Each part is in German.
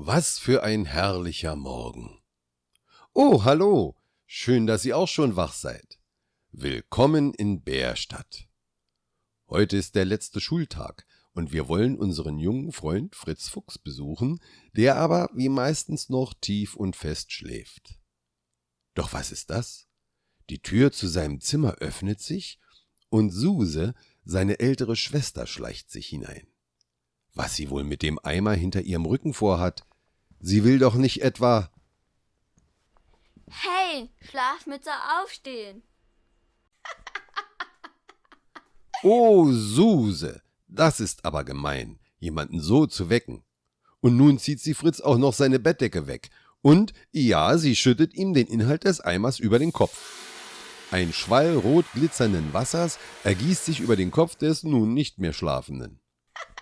Was für ein herrlicher Morgen. Oh, hallo. Schön, dass ihr auch schon wach seid. Willkommen in Bärstadt. Heute ist der letzte Schultag und wir wollen unseren jungen Freund Fritz Fuchs besuchen, der aber wie meistens noch tief und fest schläft. Doch was ist das? Die Tür zu seinem Zimmer öffnet sich und Suse, seine ältere Schwester, schleicht sich hinein. Was sie wohl mit dem Eimer hinter ihrem Rücken vorhat, Sie will doch nicht etwa. Hey, Schlafmütze aufstehen. Oh, Suse, das ist aber gemein, jemanden so zu wecken. Und nun zieht sie Fritz auch noch seine Bettdecke weg. Und ja, sie schüttet ihm den Inhalt des Eimers über den Kopf. Ein Schwall rot glitzernden Wassers ergießt sich über den Kopf des nun nicht mehr Schlafenden.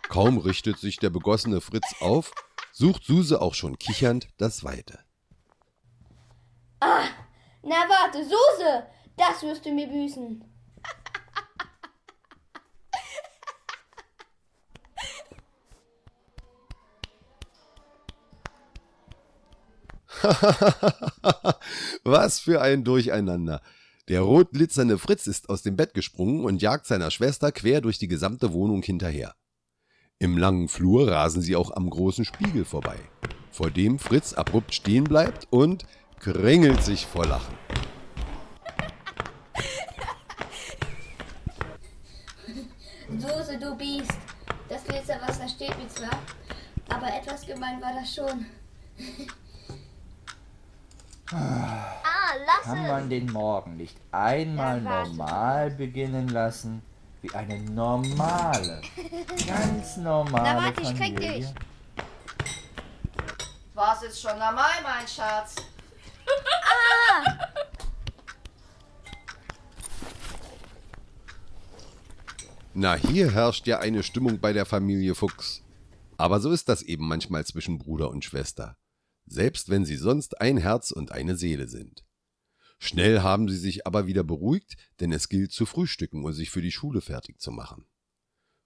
Kaum richtet sich der begossene Fritz auf, sucht Suse auch schon kichernd das Weite. Ah, na warte, Suse, das wirst du mir büßen. Was für ein Durcheinander. Der rot glitzernde Fritz ist aus dem Bett gesprungen und jagt seiner Schwester quer durch die gesamte Wohnung hinterher. Im langen Flur rasen sie auch am großen Spiegel vorbei, vor dem Fritz abrupt stehen bleibt und kringelt sich vor Lachen. Soße, du Biest. Das Glitzerwasser steht mir zwar, aber etwas gemein war das schon. ah, lass Kann man den Morgen nicht einmal normal beginnen lassen? Wie eine normale, ganz normale Na warte, ich krieg Familie. dich. Was ist schon normal, mein Schatz? Na, hier herrscht ja eine Stimmung bei der Familie Fuchs. Aber so ist das eben manchmal zwischen Bruder und Schwester, selbst wenn sie sonst ein Herz und eine Seele sind. Schnell haben sie sich aber wieder beruhigt, denn es gilt zu frühstücken und sich für die Schule fertig zu machen.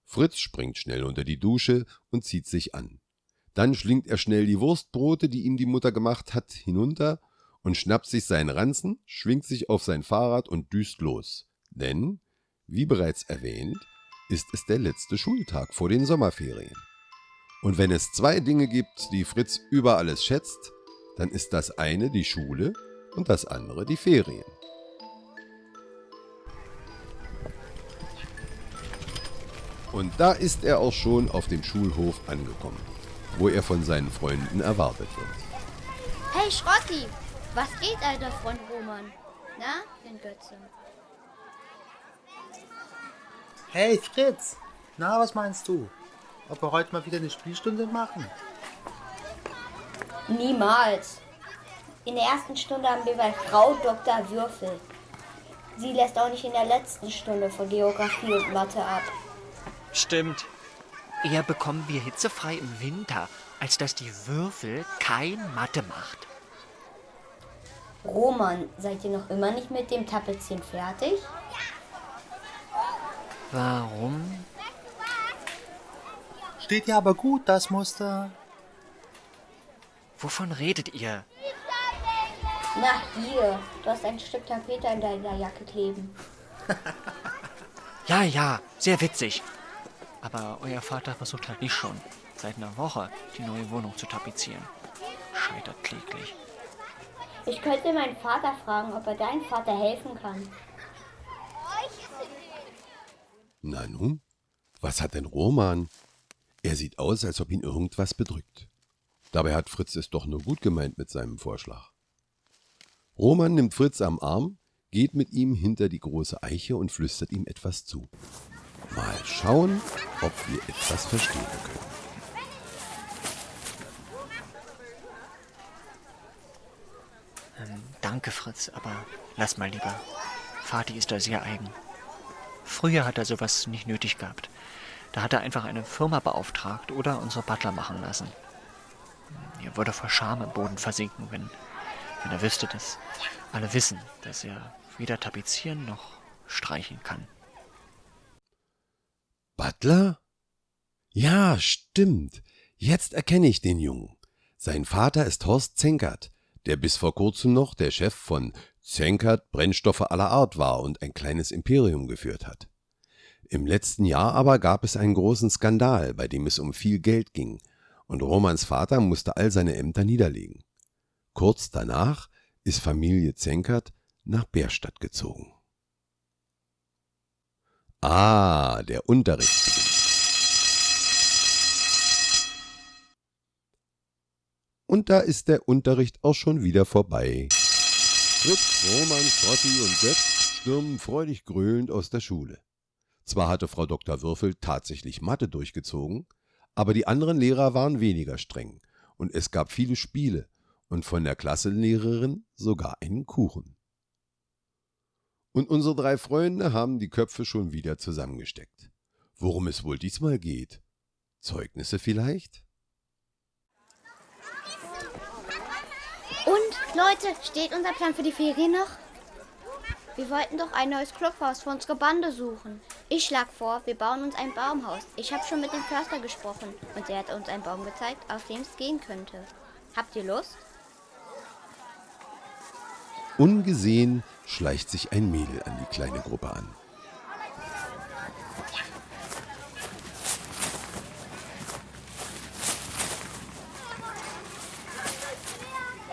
Fritz springt schnell unter die Dusche und zieht sich an. Dann schlingt er schnell die Wurstbrote, die ihm die Mutter gemacht hat, hinunter und schnappt sich seinen Ranzen, schwingt sich auf sein Fahrrad und düst los. Denn, wie bereits erwähnt, ist es der letzte Schultag vor den Sommerferien. Und wenn es zwei Dinge gibt, die Fritz über alles schätzt, dann ist das eine die Schule und das andere die Ferien. Und da ist er auch schon auf dem Schulhof angekommen, wo er von seinen Freunden erwartet wird. Hey, Schrotti, was geht, alter Freund Roman? Na, den Götze. Hey Fritz, na, was meinst du? Ob wir heute mal wieder eine Spielstunde machen? Niemals. In der ersten Stunde haben wir bei Frau Dr. Würfel. Sie lässt auch nicht in der letzten Stunde von Geografie und Mathe ab. Stimmt. Eher bekommen wir hitzefrei im Winter, als dass die Würfel kein Mathe macht. Roman, seid ihr noch immer nicht mit dem Tapezieren fertig? Warum? Steht ja aber gut, das Muster. Wovon redet ihr? Na, hier. Du hast ein Stück Tapete an deiner Jacke kleben. Ja, ja, sehr witzig. Aber euer Vater versucht halt nicht schon, seit einer Woche die neue Wohnung zu tapezieren. Scheitert kläglich. Ich könnte meinen Vater fragen, ob er deinem Vater helfen kann. Na nun, was hat denn Roman? Er sieht aus, als ob ihn irgendwas bedrückt. Dabei hat Fritz es doch nur gut gemeint mit seinem Vorschlag. Roman nimmt Fritz am Arm, geht mit ihm hinter die große Eiche und flüstert ihm etwas zu. Mal schauen, ob wir etwas verstehen können. Ähm, danke, Fritz, aber lass mal lieber. Vati ist da sehr eigen. Früher hat er sowas nicht nötig gehabt. Da hat er einfach eine Firma beauftragt oder unsere Butler machen lassen. Er würde vor Scham im Boden versinken, wenn wenn er wüsste, dass alle wissen, dass er weder tapezieren noch streichen kann. Butler? Ja, stimmt. Jetzt erkenne ich den Jungen. Sein Vater ist Horst Zenkert, der bis vor kurzem noch der Chef von Zenkert Brennstoffe aller Art war und ein kleines Imperium geführt hat. Im letzten Jahr aber gab es einen großen Skandal, bei dem es um viel Geld ging, und Romans Vater musste all seine Ämter niederlegen. Kurz danach ist Familie Zenkert nach Bärstadt gezogen. Ah, der Unterricht. Und da ist der Unterricht auch schon wieder vorbei. Fritz, Roman, Frotti und Götz stürmen freudig gröhlend aus der Schule. Zwar hatte Frau Dr. Würfel tatsächlich Mathe durchgezogen, aber die anderen Lehrer waren weniger streng und es gab viele Spiele und von der Klassenlehrerin sogar einen Kuchen. Und unsere drei Freunde haben die Köpfe schon wieder zusammengesteckt. Worum es wohl diesmal geht? Zeugnisse vielleicht? Und, Leute, steht unser Plan für die Ferien noch? Wir wollten doch ein neues Clubhaus für unsere Bande suchen. Ich schlag vor, wir bauen uns ein Baumhaus. Ich habe schon mit dem Förster gesprochen und er hat uns einen Baum gezeigt, auf dem es gehen könnte. Habt ihr Lust? Ungesehen schleicht sich ein Mädel an die kleine Gruppe an.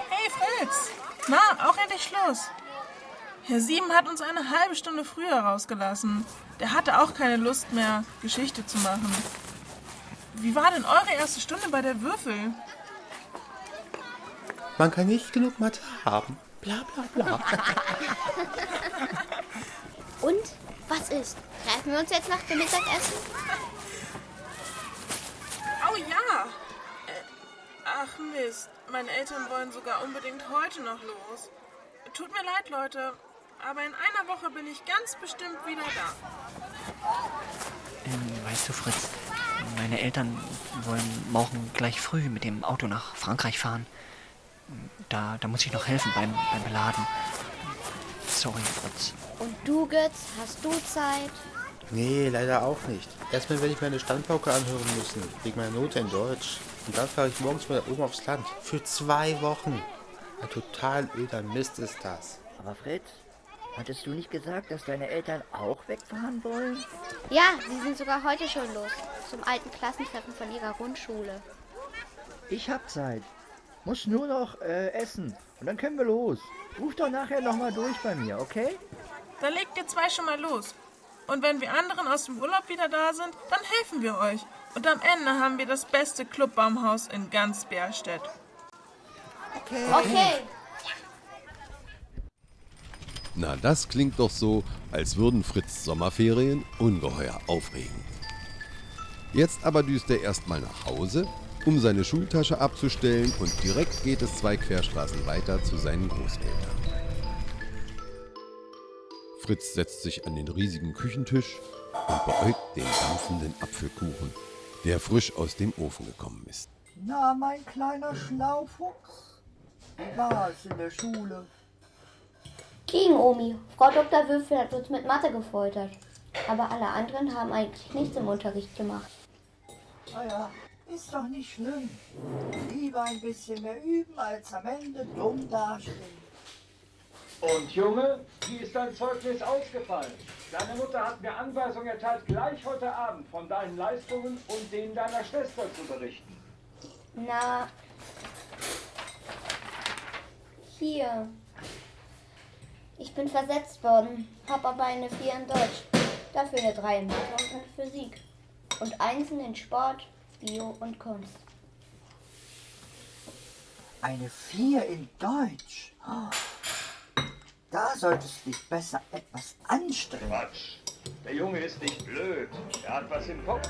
Hey Fritz! Na, auch endlich Schluss. Herr Sieben hat uns eine halbe Stunde früher rausgelassen. Der hatte auch keine Lust mehr, Geschichte zu machen. Wie war denn eure erste Stunde bei der Würfel? Man kann nicht genug Mathe haben. Bla bla bla. Und, was ist? Treffen wir uns jetzt nach dem Mittagessen? Oh ja! Äh, ach Mist, meine Eltern wollen sogar unbedingt heute noch los. Tut mir leid, Leute, aber in einer Woche bin ich ganz bestimmt wieder da. Ähm, weißt du, Fritz, meine Eltern wollen morgen gleich früh mit dem Auto nach Frankreich fahren. Da, da muss ich noch helfen beim, beim Beladen. Sorry, Fritz. Und du, Götz, hast du Zeit? Nee, leider auch nicht. Erstmal werde ich meine Standpauke anhören müssen, wegen meiner Note in Deutsch. Und dann fahre ich morgens wieder oben aufs Land. Für zwei Wochen. Ein total öder Mist ist das. Aber Fritz, hattest du nicht gesagt, dass deine Eltern auch wegfahren wollen? Ja, sie sind sogar heute schon los. Zum alten Klassentreffen von ihrer Grundschule. Ich hab Zeit. Muss nur noch äh, essen. Und dann können wir los. Ruf doch nachher nochmal durch bei mir, okay? Dann legt ihr zwei schon mal los. Und wenn wir anderen aus dem Urlaub wieder da sind, dann helfen wir euch. Und am Ende haben wir das beste Clubbaumhaus in ganz Bärstedt. Okay. Na, das klingt doch so, als würden Fritz Sommerferien ungeheuer aufregend. Jetzt aber düst er erstmal nach Hause, um seine Schultasche abzustellen und direkt geht es zwei Querstraßen weiter zu seinen Großeltern. Fritz setzt sich an den riesigen Küchentisch und beäugt den dampfenden Apfelkuchen, der frisch aus dem Ofen gekommen ist. Na, mein kleiner Schlaufuchs. Wie war's in der Schule? Gegen Omi. Frau Dr. Würfel hat uns mit Mathe gefoltert. Aber alle anderen haben eigentlich nichts im Unterricht gemacht. Naja, ist doch nicht schlimm. Lieber ein bisschen mehr üben, als am Ende dumm dastehen. Und Junge, wie ist dein Zeugnis ausgefallen? Deine Mutter hat mir Anweisung erteilt, gleich heute Abend von deinen Leistungen und denen deiner Schwester zu berichten. Na. Hier. Ich bin versetzt worden, hab aber eine 4 in Deutsch. Dafür eine 3 in Mathe und in Physik. Und Einsen in Sport, Bio und Kunst. Eine Vier in Deutsch. Da solltest du dich besser etwas anstrengen. Quatsch. Der Junge ist nicht blöd. Er hat was im Kopf.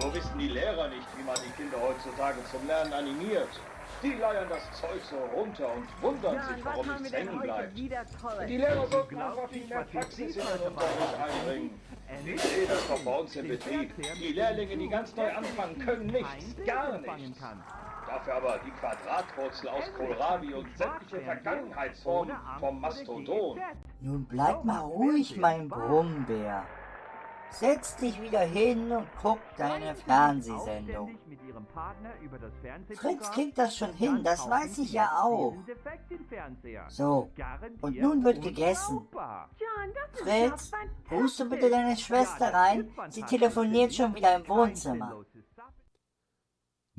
Nur wissen die Lehrer nicht, wie man die Kinder heutzutage zum Lernen animiert. Die leiern das Zeug so runter und wundern sich, warum nichts hängen bleibt. Die Lehrer sollten einfach viel mehr Praxis in den Unterricht einbringen. Ich sehe das doch bei uns im Betrieb. Die Lehrlinge, die ganz neu anfangen, können nichts, gar nichts. Dafür aber die Quadratwurzel aus Kohlrabi und sämtliche Vergangenheitsformen vom Mastodon. Nun bleib mal ruhig, mein Brummbär. Setz dich wieder hin und guck deine Fernsehsendung. Fritz kriegt das schon hin, das weiß ich ja auch. So, und nun wird gegessen. Fritz, rufst du bitte deine Schwester rein? Sie telefoniert schon wieder im Wohnzimmer.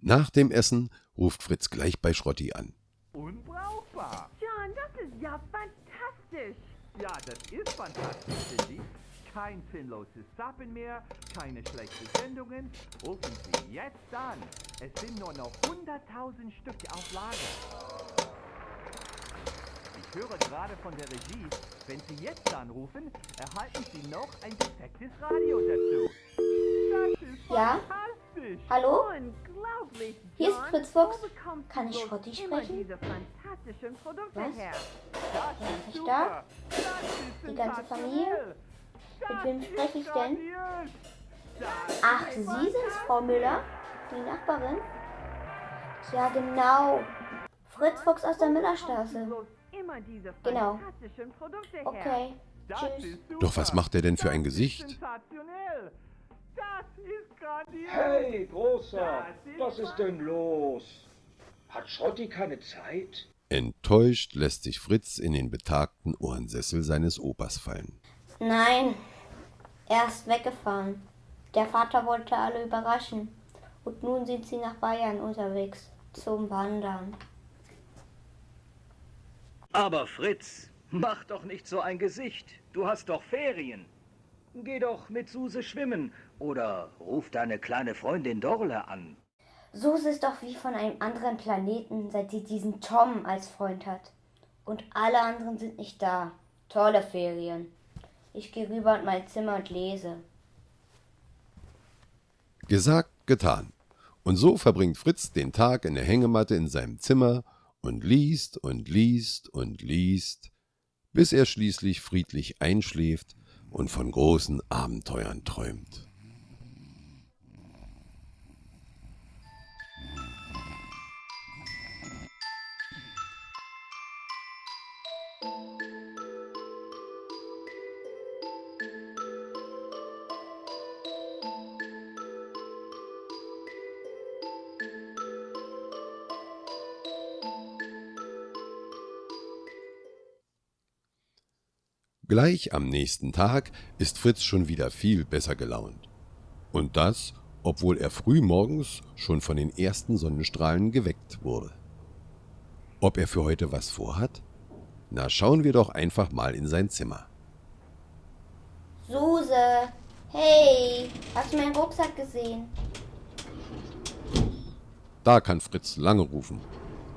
Nach dem Essen ruft Fritz gleich bei Schrotti an. Unbrauchbar. John, das ist ja fantastisch. Ja, das ist fantastisch, Cindy. Kein sinnloses Zappen mehr, keine schlechten Sendungen. Rufen Sie jetzt an. Es sind nur noch 100.000 Stück auf Lager. Ich höre gerade von der Regie, wenn Sie jetzt anrufen, erhalten Sie noch ein defektes Radio dazu. Das ist Ja? fantastisch. Hallo? Unglaublich, Hier ist. Fritz Fuchs. Bekommst Kann ich bloß Schrotti immer sprechen? Was? Wer ist da? Die ganze Familie? Mit wem spreche ich denn? Ach, Sie sind's, Frau Müller? Die Nachbarin? Ja, genau. Fritz Fuchs aus der Müllerstraße. Genau. Okay. Tschüss. Doch was macht er denn für ein Gesicht? Hey, Großer, was ist denn los? Hat Schrotti keine Zeit? Enttäuscht lässt sich Fritz in den betagten Ohrensessel seines Opas fallen. Nein, er ist weggefahren. Der Vater wollte alle überraschen. Und nun sind sie nach Bayern unterwegs. Zum Wandern. Aber Fritz, mach doch nicht so ein Gesicht. Du hast doch Ferien. Geh doch mit Suse schwimmen oder ruf deine kleine Freundin Dorle an. Suse ist doch wie von einem anderen Planeten, seit sie diesen Tom als Freund hat. Und alle anderen sind nicht da. Tolle Ferien. Ich gehe rüber in mein Zimmer und lese. Gesagt, getan. Und so verbringt Fritz den Tag in der Hängematte in seinem Zimmer und liest und liest und liest, bis er schließlich friedlich einschläft und von großen Abenteuern träumt. Gleich am nächsten Tag ist Fritz schon wieder viel besser gelaunt. Und das, obwohl er früh morgens schon von den ersten Sonnenstrahlen geweckt wurde. Ob er für heute was vorhat? Na, schauen wir doch einfach mal in sein Zimmer. Suse, hey, hast du meinen Rucksack gesehen? Da kann Fritz lange rufen,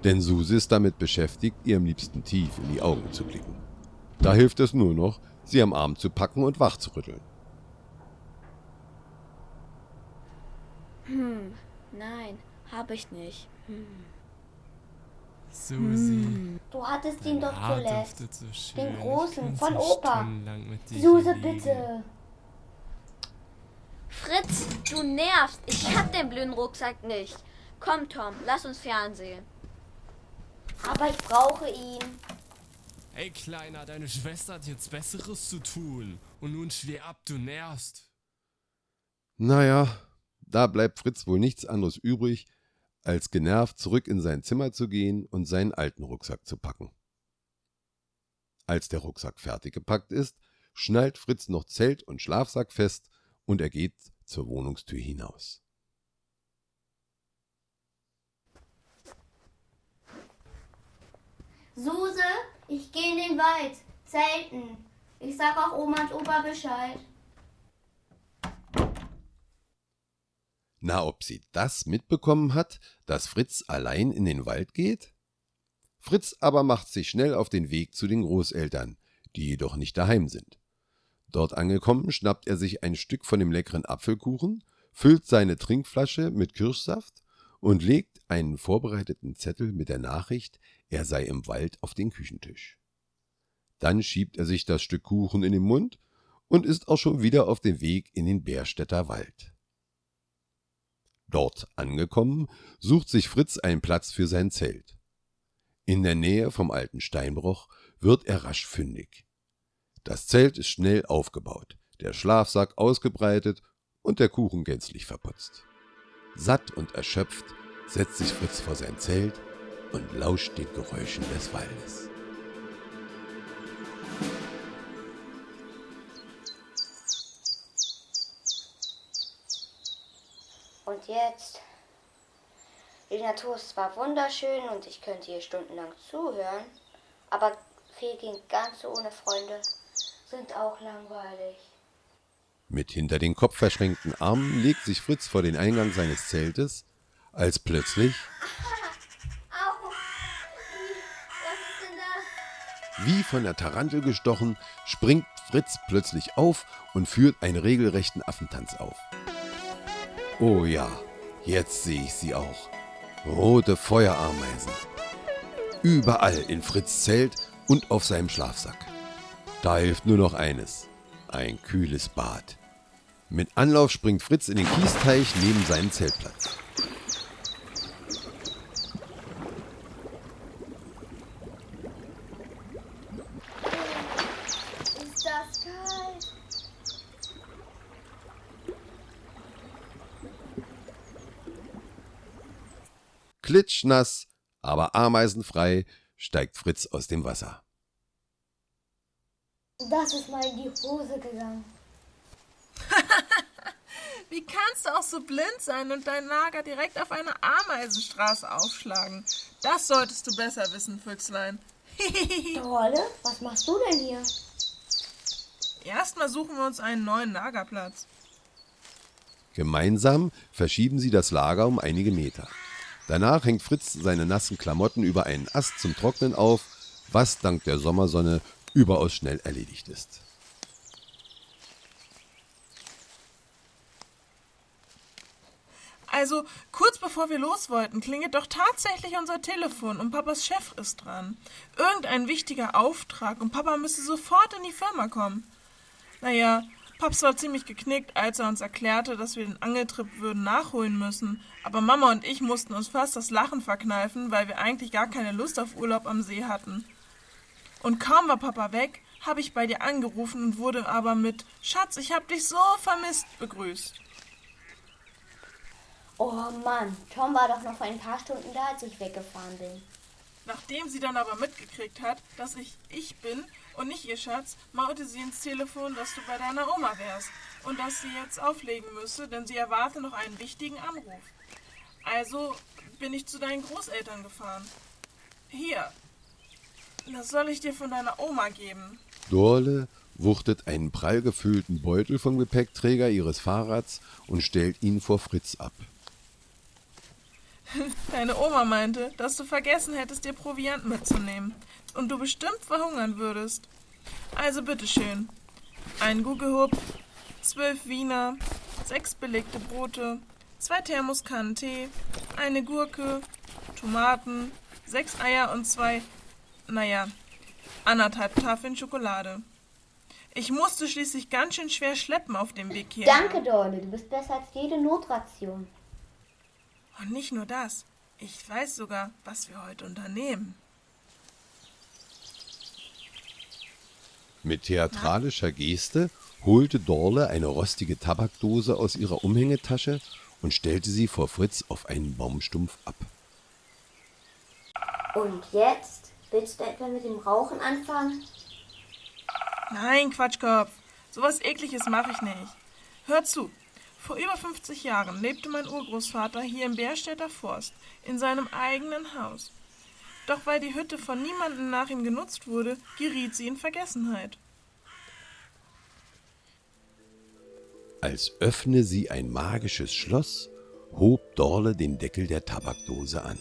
denn Suse ist damit beschäftigt, ihrem Liebsten tief in die Augen zu blicken. Da hilft es nur noch, sie am Arm zu packen und wach zu rütteln. Hm, nein, habe ich nicht. Hm. Susi. Du hattest ihn doch Haar zuletzt. so schön. Den großen, von so Opa. stundenlang mit dir Suse, bitte. Fritz, du nervst. Ich hab den blöden Rucksack nicht. Komm, Tom, lass uns Fernsehen. Aber ich brauche ihn. Ey, Kleiner, deine Schwester hat jetzt Besseres zu tun. Und nun steh ab, du nervst. Naja, da bleibt Fritz wohl nichts anderes übrig, als genervt zurück in sein Zimmer zu gehen und seinen alten Rucksack zu packen. Als der Rucksack fertig gepackt ist, schnallt Fritz noch Zelt und Schlafsack fest und er geht zur Wohnungstür hinaus. Suse, ich gehe in den Wald. Zelten. Ich sag auch Oma und Opa Bescheid. Na, ob sie das mitbekommen hat, dass Fritz allein in den Wald geht? Fritz aber macht sich schnell auf den Weg zu den Großeltern, die jedoch nicht daheim sind. Dort angekommen, schnappt er sich ein Stück von dem leckeren Apfelkuchen, füllt seine Trinkflasche mit Kirschsaft und legt einen vorbereiteten Zettel mit der Nachricht, er sei im Wald auf den Küchentisch. Dann schiebt er sich das Stück Kuchen in den Mund und ist auch schon wieder auf dem Weg in den Bärstädter Wald. Dort angekommen, sucht sich Fritz einen Platz für sein Zelt. In der Nähe vom alten Steinbruch wird er rasch fündig. Das Zelt ist schnell aufgebaut, der Schlafsack ausgebreitet und der Kuchen gänzlich verputzt. Satt und erschöpft setzt sich Fritz vor sein Zelt und lauscht den Geräuschen des Waldes. Und jetzt? Die Natur ist zwar wunderschön und ich könnte hier stundenlang zuhören, aber Ferien ganz ohne Freunde sind auch langweilig. Mit hinter den Kopf verschränkten Armen legt sich Fritz vor den Eingang seines Zeltes, als plötzlich, Au! Was ist denn das? Wie von der Tarantel gestochen, springt Fritz plötzlich auf und führt einen regelrechten Affentanz auf. Oh ja, jetzt sehe ich sie auch. Rote Feuerameisen. Überall in Fritz Zelt und auf seinem Schlafsack. Da hilft nur noch eines. Ein kühles Bad. Mit Anlauf springt Fritz in den Kiesteich neben seinem Zeltplatz. Ist das kalt? Klitschnass, aber ameisenfrei steigt Fritz aus dem Wasser. Das ist mal in die Hose gegangen. Wie kannst du auch so blind sein und dein Lager direkt auf einer Ameisenstraße aufschlagen? Das solltest du besser wissen, Füchslein. Rolle, was machst du denn hier? Erstmal suchen wir uns einen neuen Lagerplatz. Gemeinsam verschieben sie das Lager um einige Meter. Danach hängt Fritz seine nassen Klamotten über einen Ast zum Trocknen auf, was dank der Sommersonne überaus schnell erledigt ist. Also, kurz bevor wir los wollten, klingelt doch tatsächlich unser Telefon und Papas Chef ist dran. Irgendein wichtiger Auftrag und Papa müsse sofort in die Firma kommen. Naja, Paps war ziemlich geknickt, als er uns erklärte, dass wir den Angeltrip würden nachholen müssen. Aber Mama und ich mussten uns fast das Lachen verkneifen, weil wir eigentlich gar keine Lust auf Urlaub am See hatten. Und kaum war Papa weg, habe ich bei dir angerufen und wurde aber mit Schatz, ich hab dich so vermisst begrüßt. Oh Mann, Tom war doch noch vor ein paar Stunden da, als ich weggefahren bin. Nachdem sie dann aber mitgekriegt hat, dass ich ich bin und nicht ihr Schatz, maute sie ins Telefon, dass du bei deiner Oma wärst und dass sie jetzt auflegen müsse, denn sie erwarte noch einen wichtigen Anruf. Also bin ich zu deinen Großeltern gefahren. Hier, das soll ich dir von deiner Oma geben. Dorle wuchtet einen prall gefüllten Beutel vom Gepäckträger ihres Fahrrads und stellt ihn vor Fritz ab. Deine Oma meinte, dass du vergessen hättest, dir Proviant mitzunehmen und du bestimmt verhungern würdest. Also bitteschön. Ein Gugelhupf, zwölf Wiener, sechs belegte Brote, zwei Thermoskannen Tee, eine Gurke, Tomaten, sechs Eier und zwei, naja, anderthalb Tafeln Schokolade. Ich musste schließlich ganz schön schwer schleppen auf dem Weg hier. Danke, Dorle, du bist besser als jede Notration. Und nicht nur das. Ich weiß sogar, was wir heute unternehmen. Mit theatralischer Geste holte Dorle eine rostige Tabakdose aus ihrer Umhängetasche und stellte sie vor Fritz auf einen Baumstumpf ab. Und jetzt? Willst du etwa mit dem Rauchen anfangen? Nein, Quatschkopf. Sowas ekliges mache ich nicht. Hör zu. Vor über 50 Jahren lebte mein Urgroßvater hier im Bärstädter Forst, in seinem eigenen Haus. Doch weil die Hütte von niemandem nach ihm genutzt wurde, geriet sie in Vergessenheit. Als öffne sie ein magisches Schloss, hob Dorle den Deckel der Tabakdose an.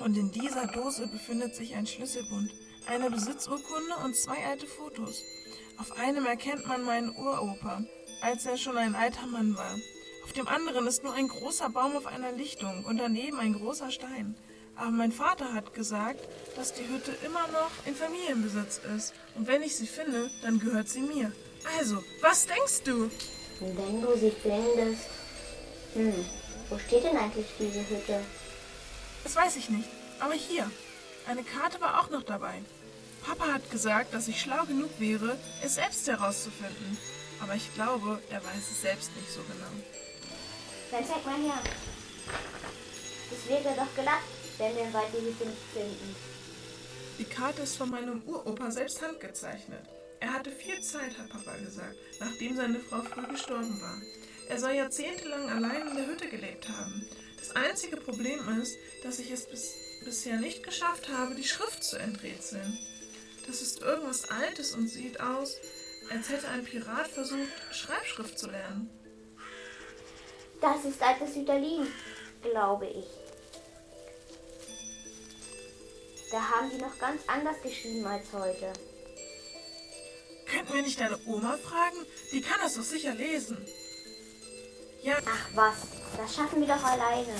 Und in dieser Dose befindet sich ein Schlüsselbund, eine Besitzurkunde und zwei alte Fotos. Auf einem erkennt man meinen Uropa, als er schon ein alter Mann war. Auf dem anderen ist nur ein großer Baum auf einer Lichtung und daneben ein großer Stein. Aber mein Vater hat gesagt, dass die Hütte immer noch in Familienbesitz ist. Und wenn ich sie finde, dann gehört sie mir. Also, was denkst du? Wenn du sie findest. Hm, wo steht denn eigentlich diese Hütte? Das weiß ich nicht. Aber hier, eine Karte war auch noch dabei. Papa hat gesagt, dass ich schlau genug wäre, es selbst herauszufinden. Aber ich glaube, er weiß es selbst nicht so genau. Dann zeig mal her. Das wäre doch glatt, wenn wir im Wald die nicht finden. Die Karte ist von meinem Uropa selbst handgezeichnet. Er hatte viel Zeit, hat Papa gesagt, nachdem seine Frau früh gestorben war. Er soll jahrzehntelang allein in der Hütte gelebt haben. Das einzige Problem ist, dass ich es bis, bisher nicht geschafft habe, die Schrift zu enträtseln. Das ist irgendwas Altes und sieht aus, als hätte ein Pirat versucht, Schreibschrift zu lernen. Das ist altes Süderlin, glaube ich. Da haben die noch ganz anders geschrieben als heute. Könnten wir nicht deine Oma fragen? Die kann das doch sicher lesen. Ja. Ach was, das schaffen wir doch alleine.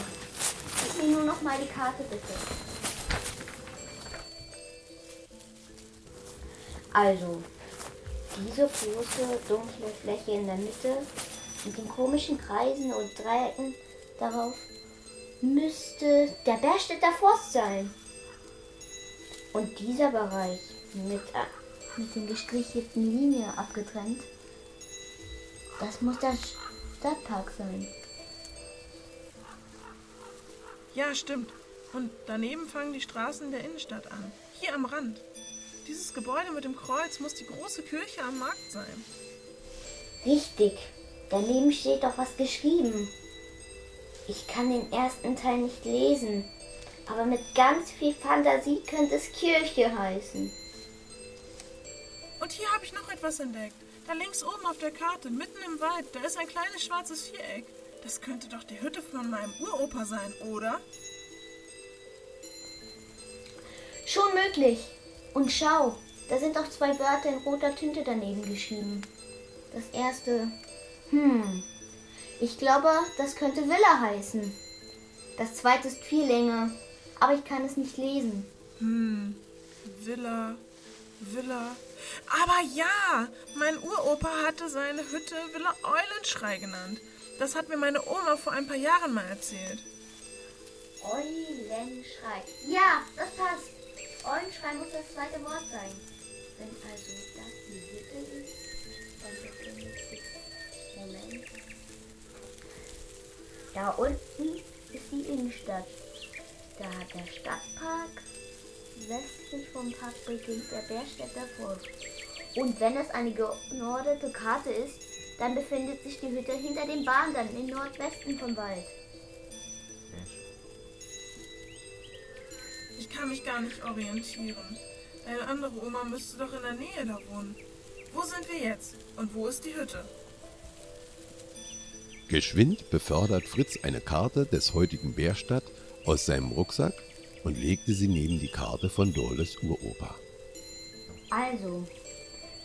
Gib mir nur noch mal die Karte, bitte. Also, diese große dunkle Fläche in der Mitte mit den komischen Kreisen und Dreiecken darauf müsste der Berstädter Forst sein. Und dieser Bereich mit, äh, mit den gestrichelten Linien abgetrennt, das muss der Stadtpark sein. Ja, stimmt. Und daneben fangen die Straßen der Innenstadt an. Hier am Rand. Dieses Gebäude mit dem Kreuz muss die große Kirche am Markt sein. Richtig. Daneben steht doch was geschrieben. Ich kann den ersten Teil nicht lesen, aber mit ganz viel Fantasie könnte es Kirche heißen. Und hier habe ich noch etwas entdeckt. Da links oben auf der Karte, mitten im Wald, da ist ein kleines schwarzes Viereck. Das könnte doch die Hütte von meinem Uropa sein, oder? Schon möglich. Und schau, da sind auch zwei Wörter in roter Tinte daneben geschrieben. Das erste, hm, ich glaube, das könnte Villa heißen. Das zweite ist viel länger, aber ich kann es nicht lesen. Hm, Villa, Villa. Aber ja, mein Uropa hatte seine Hütte Villa Eulenschrei genannt. Das hat mir meine Oma vor ein paar Jahren mal erzählt. Eulenschrei. Ja, das passt. Eulenschrei muss das zweite Wort sein. Wenn also das die Hütte ist, dann befindet sich. Moment. Da unten ist die Innenstadt. Da hat der Stadtpark. Westlich vom Park beginnt der Bergstädter Forst. Und wenn es eine geordnete Karte ist, dann befindet sich die Hütte hinter den Bahndern im Nordwesten vom Wald. Ich kann mich gar nicht orientieren. Deine andere Oma müsste doch in der Nähe da wohnen. Wo sind wir jetzt? Und wo ist die Hütte? Geschwind befördert Fritz eine Karte des heutigen Bärstadt aus seinem Rucksack und legte sie neben die Karte von Dorles Uropa. Also,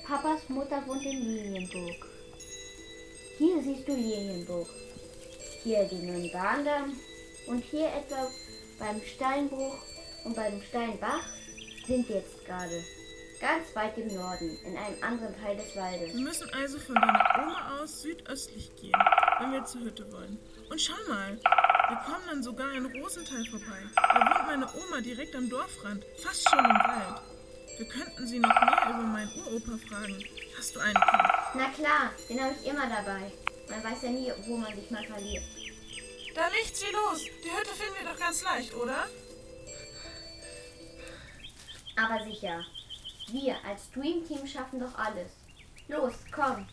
Papas Mutter wohnt in Lilienburg. Hier siehst du Lilienburg. Hier die Nürnberger und hier etwa beim Steinbruch und beim Steinbach sind wir jetzt gerade. Ganz weit im Norden, in einem anderen Teil des Waldes. Wir müssen also von deiner Oma aus südöstlich gehen, wenn wir zur Hütte wollen. Und schau mal, wir kommen dann sogar in Rosenthal vorbei. Da wohnt meine Oma direkt am Dorfrand, fast schon im Wald. Wir könnten sie noch mehr über meinen Uropa fragen. Hast du einen Kind? Na klar, den habe ich immer dabei. Man weiß ja nie, wo man sich mal verliert. Da nichts wie los. Die Hütte finden wir doch ganz leicht, oder? Aber sicher. Wir als Dream Team schaffen doch alles. Los, komm.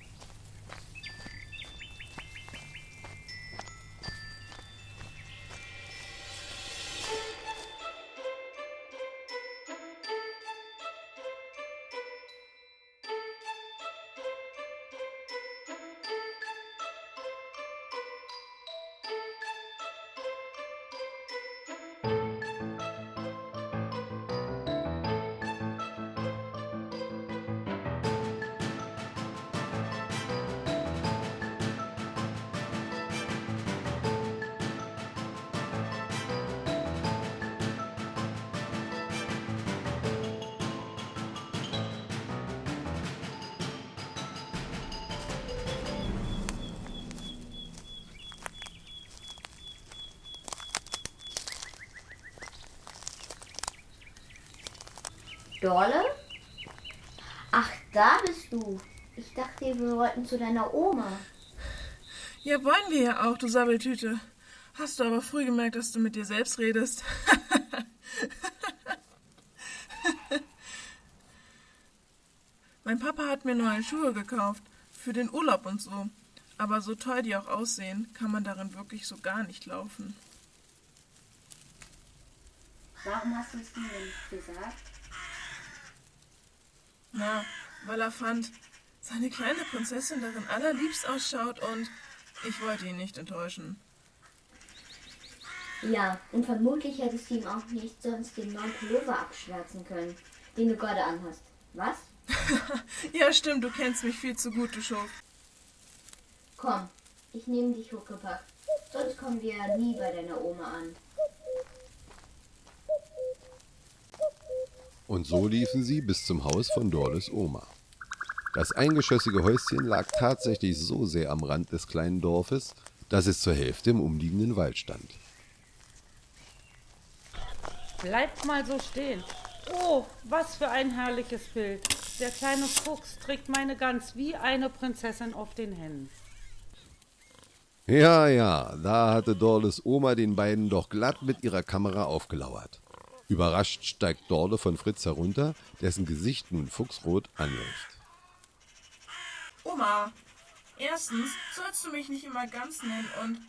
Wir wollten zu deiner Oma. Ja, wollen wir ja auch, du Sabbeltüte. Hast du aber früh gemerkt, dass du mit dir selbst redest. mein Papa hat mir neue Schuhe gekauft. Für den Urlaub und so. Aber so toll die auch aussehen, kann man darin wirklich so gar nicht laufen. Warum hast du es mir nicht gesagt? Na, weil er fand, seine kleine Prinzessin darin allerliebst ausschaut und ich wollte ihn nicht enttäuschen. Ja, und vermutlich hättest du ihm auch nicht sonst den neuen Pullover abschwärzen können, den du gerade anhast. Was? ja, stimmt, du kennst mich viel zu gut, du Schuft. Komm, ich nehme dich Huckepack. Sonst kommen wir ja nie bei deiner Oma an. Und so liefen sie bis zum Haus von Dorles Oma. Das eingeschossige Häuschen lag tatsächlich so sehr am Rand des kleinen Dorfes, dass es zur Hälfte im umliegenden Wald stand. Bleibt mal so stehen. Oh, was für ein herrliches Bild. Der kleine Fuchs trägt meine Gans wie eine Prinzessin auf den Händen. Ja, ja, da hatte Dorles Oma den beiden doch glatt mit ihrer Kamera aufgelauert. Überrascht steigt Dorle von Fritz herunter, dessen Gesicht nun fuchsrot anläuft. Oma, erstens sollst du mich nicht immer ganz nennen und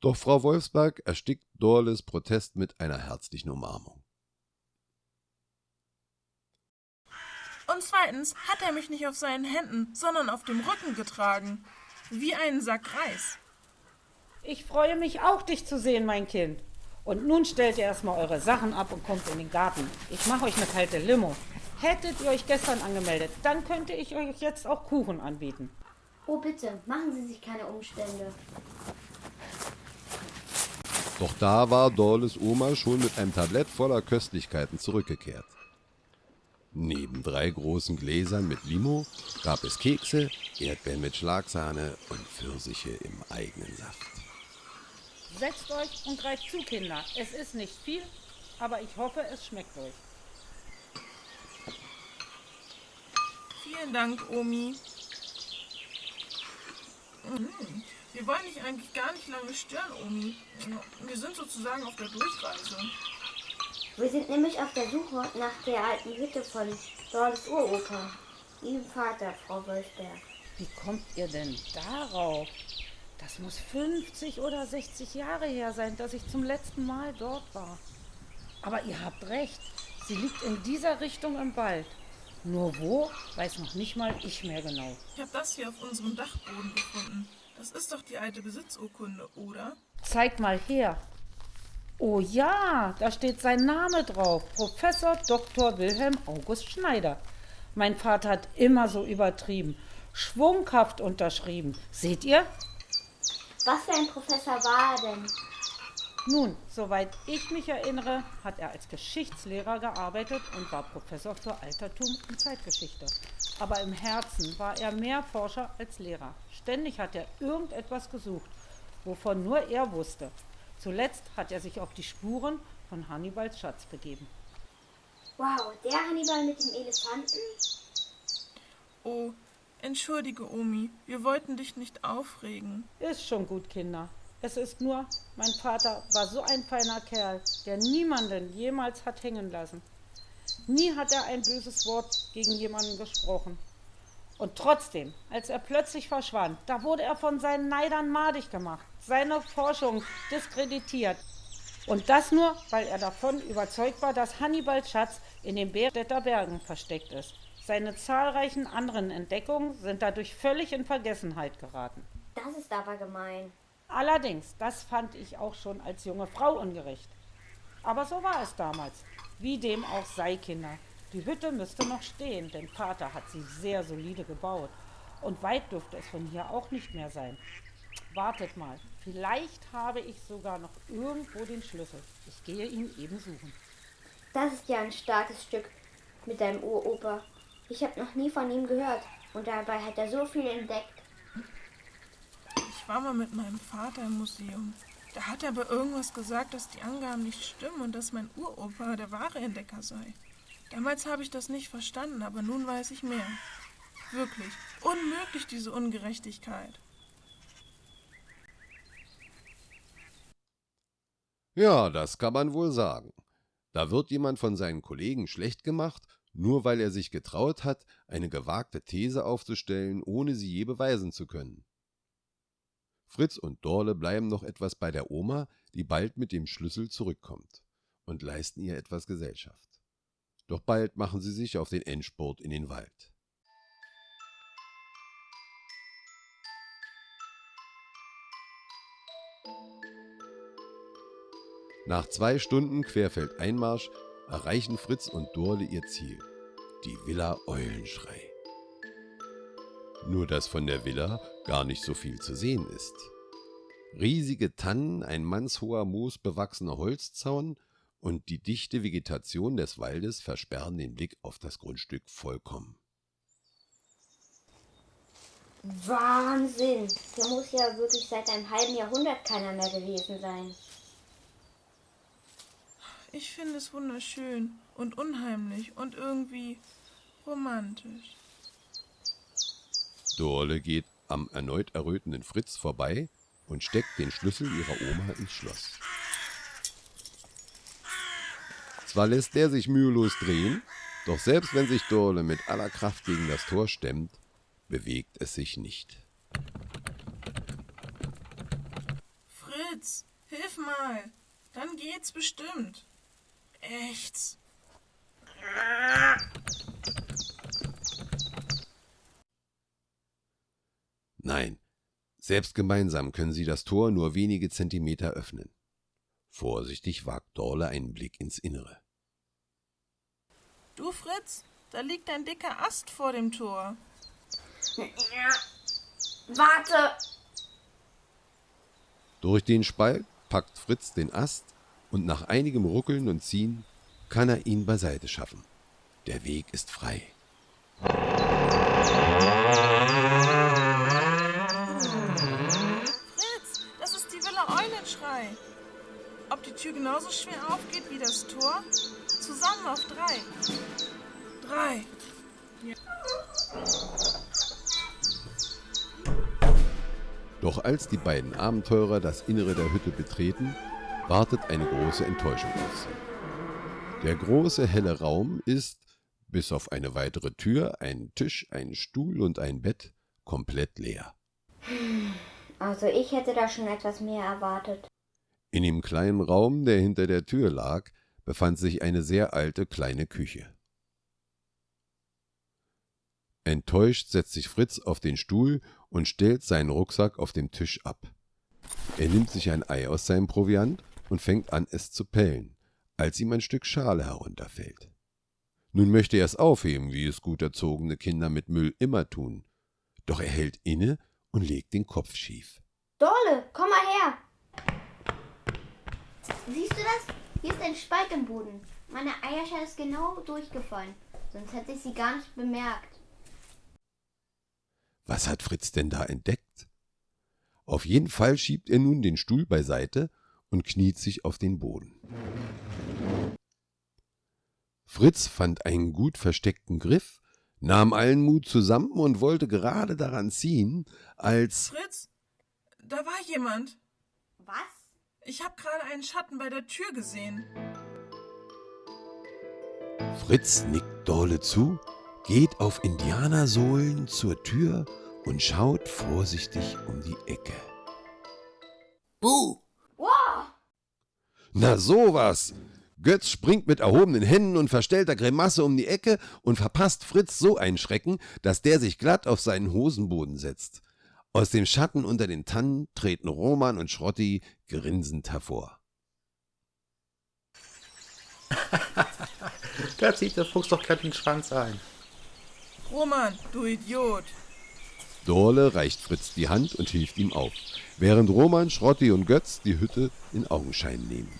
Doch Frau Wolfsberg erstickt Dorles Protest mit einer herzlichen Umarmung. Und zweitens hat er mich nicht auf seinen Händen, sondern auf dem Rücken getragen. Wie einen Sack Reis. Ich freue mich auch, dich zu sehen, mein Kind. Und nun stellt ihr erstmal eure Sachen ab und kommt in den Garten. Ich mache euch eine kalte Limo. Hättet ihr euch gestern angemeldet, dann könnte ich euch jetzt auch Kuchen anbieten. Oh bitte, machen Sie sich keine Umstände. Doch da war Dorles Oma schon mit einem Tablett voller Köstlichkeiten zurückgekehrt. Neben drei großen Gläsern mit Limo gab es Kekse, Erdbeeren mit Schlagsahne und Pfirsiche im eigenen Saft. Setzt euch und greift zu, Kinder. Es ist nicht viel, aber ich hoffe, es schmeckt euch. Vielen Dank, Omi. Mhm. Wir wollen dich eigentlich gar nicht lange stören, Omi. Wir sind sozusagen auf der Durchreise. Wir sind nämlich auf der Suche nach der alten Hütte von Dorles Uropa, ihrem Vater, Frau Wolfberg. Wie kommt ihr denn darauf? Das muss 50 oder 60 Jahre her sein, dass ich zum letzten Mal dort war. Aber ihr habt recht, sie liegt in dieser Richtung im Wald. Nur wo, weiß noch nicht mal ich mehr genau. Ich habe das hier auf unserem Dachboden gefunden. Das ist doch die alte Besitzurkunde, oder? Zeig mal her. Oh ja, da steht sein Name drauf. Professor Dr. Wilhelm August Schneider. Mein Vater hat immer so übertrieben. Schwunghaft unterschrieben. Seht ihr? Was für ein Professor war er denn? Nun, soweit ich mich erinnere, hat er als Geschichtslehrer gearbeitet und war Professor für Altertum und Zeitgeschichte. Aber im Herzen war er mehr Forscher als Lehrer. Ständig hat er irgendetwas gesucht, wovon nur er wusste. Zuletzt hat er sich auf die Spuren von Hannibals Schatz begeben. Wow, der Hannibal mit dem Elefanten? Oh, entschuldige, Omi. Wir wollten dich nicht aufregen. Ist schon gut, Kinder. Es ist nur, mein Vater war so ein feiner Kerl, der niemanden jemals hat hängen lassen. Nie hat er ein böses Wort gegen jemanden gesprochen. Und trotzdem, als er plötzlich verschwand, da wurde er von seinen Neidern madig gemacht, seine Forschung diskreditiert. Und das nur, weil er davon überzeugt war, dass Hannibals Schatz in den Bärstädter Bergen versteckt ist. Seine zahlreichen anderen Entdeckungen sind dadurch völlig in Vergessenheit geraten. Das ist aber gemein. Allerdings, das fand ich auch schon als junge Frau ungerecht. Aber so war es damals. Wie dem auch sei, Kinder. Die Hütte müsste noch stehen, denn Vater hat sie sehr solide gebaut. Und weit dürfte es von hier auch nicht mehr sein. Wartet mal, vielleicht habe ich sogar noch irgendwo den Schlüssel. Ich gehe ihn eben suchen. Das ist ja ein starkes Stück mit deinem Uropa. Ich habe noch nie von ihm gehört und dabei hat er so viel entdeckt. War mal mit meinem Vater im Museum. Da hat er aber irgendwas gesagt, dass die Angaben nicht stimmen und dass mein Uropa der wahre Entdecker sei. Damals habe ich das nicht verstanden, aber nun weiß ich mehr. Wirklich. Unmöglich, diese Ungerechtigkeit. Ja, das kann man wohl sagen. Da wird jemand von seinen Kollegen schlecht gemacht, nur weil er sich getraut hat, eine gewagte These aufzustellen, ohne sie je beweisen zu können. Fritz und Dorle bleiben noch etwas bei der Oma, die bald mit dem Schlüssel zurückkommt, und leisten ihr etwas Gesellschaft. Doch bald machen sie sich auf den Endspurt in den Wald. Nach zwei Stunden Querfeldeinmarsch erreichen Fritz und Dorle ihr Ziel, die Villa Eulenschrei. Nur dass von der Villa gar nicht so viel zu sehen ist. Riesige Tannen, ein mannshoher moosbewachsener Holzzaun und die dichte Vegetation des Waldes versperren den Blick auf das Grundstück vollkommen. Wahnsinn! Hier muss ja wirklich seit einem halben Jahrhundert keiner mehr gewesen sein. Ich finde es wunderschön und unheimlich und irgendwie romantisch. Dorle geht am erneut errötenden Fritz vorbei und steckt den Schlüssel ihrer Oma ins Schloss. Zwar lässt der sich mühelos drehen, doch selbst wenn sich Dorle mit aller Kraft gegen das Tor stemmt, bewegt es sich nicht. Fritz, hilf mal. Dann geht's bestimmt. Echt. Nein, selbst gemeinsam können sie das Tor nur wenige Zentimeter öffnen. Vorsichtig wagt Dorle einen Blick ins Innere. Du, Fritz, da liegt ein dicker Ast vor dem Tor. Warte! Durch den Spalt packt Fritz den Ast und nach einigem Ruckeln und Ziehen kann er ihn beiseite schaffen. Der Weg ist frei. Tür genauso schwer aufgeht wie das Tor? Zusammen auf drei. Drei. Ja. Doch als die beiden Abenteurer das Innere der Hütte betreten, wartet eine große Enttäuschung auf sie. Der große helle Raum ist, bis auf eine weitere Tür, einen Tisch, einen Stuhl und ein Bett, komplett leer. Also ich hätte da schon etwas mehr erwartet. In dem kleinen Raum, der hinter der Tür lag, befand sich eine sehr alte kleine Küche. Enttäuscht setzt sich Fritz auf den Stuhl und stellt seinen Rucksack auf dem Tisch ab. Er nimmt sich ein Ei aus seinem Proviant und fängt an, es zu pellen, als ihm ein Stück Schale herunterfällt. Nun möchte er es aufheben, wie es gut erzogene Kinder mit Müll immer tun. Doch er hält inne und legt den Kopf schief. Dorle, komm mal her! Siehst du das? Hier ist ein Spalt im Boden. Meine Eierschale ist genau durchgefallen. Sonst hätte ich sie gar nicht bemerkt. Was hat Fritz denn da entdeckt? Auf jeden Fall schiebt er nun den Stuhl beiseite und kniet sich auf den Boden. Fritz fand einen gut versteckten Griff, nahm allen Mut zusammen und wollte gerade daran ziehen, als Fritz, da war jemand. Was? Ich habe gerade einen Schatten bei der Tür gesehen. Fritz nickt Dorle zu, geht auf Indianersohlen zur Tür und schaut vorsichtig um die Ecke. Buh! Wow! Na sowas! Götz springt mit erhobenen Händen und verstellter Grimasse um die Ecke und verpasst Fritz so einen Schrecken, dass der sich glatt auf seinen Hosenboden setzt. Aus dem Schatten unter den Tannen treten Roman und Schrotti grinsend hervor. da zieht der Fuchs doch glatt den Schwanz ein. Roman, du Idiot. Dorle reicht Fritz die Hand und hilft ihm auf, während Roman, Schrotti und Götz die Hütte in Augenschein nehmen.